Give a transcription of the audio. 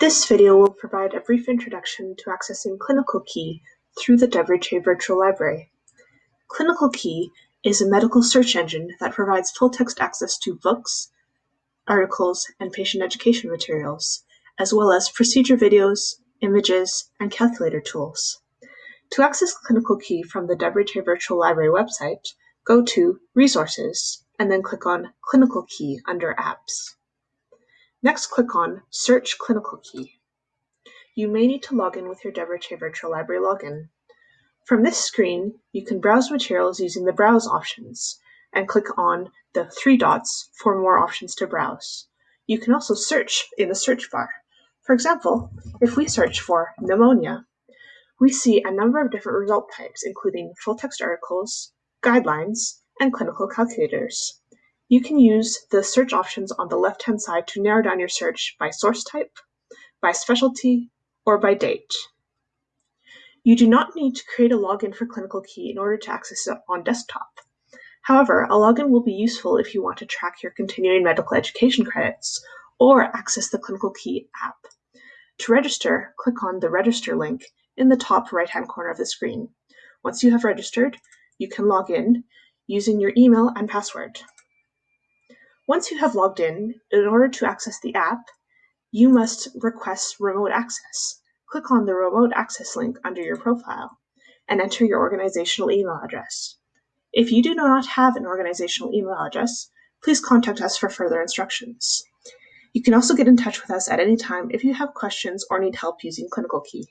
This video will provide a brief introduction to accessing Clinical Key through the DevRetrieve Virtual Library. Clinical Key is a medical search engine that provides full-text access to books, articles, and patient education materials, as well as procedure videos, images, and calculator tools. To access Clinical Key from the DevRetrieve Virtual Library website, go to Resources and then click on Clinical Key under Apps. Next click on Search Clinical Key. You may need to log in with your DevRetrieve Virtual Library login. From this screen, you can browse materials using the Browse options and click on the three dots for more options to browse. You can also search in the search bar. For example, if we search for pneumonia, we see a number of different result types, including full-text articles, guidelines, and clinical calculators. You can use the search options on the left-hand side to narrow down your search by source type, by specialty, or by date. You do not need to create a login for Clinical Key in order to access it on desktop. However, a login will be useful if you want to track your continuing medical education credits or access the Clinical Key app. To register, click on the Register link in the top right-hand corner of the screen. Once you have registered, you can log in using your email and password. Once you have logged in, in order to access the app, you must request remote access. Click on the remote access link under your profile and enter your organizational email address. If you do not have an organizational email address, please contact us for further instructions. You can also get in touch with us at any time if you have questions or need help using Clinical Key.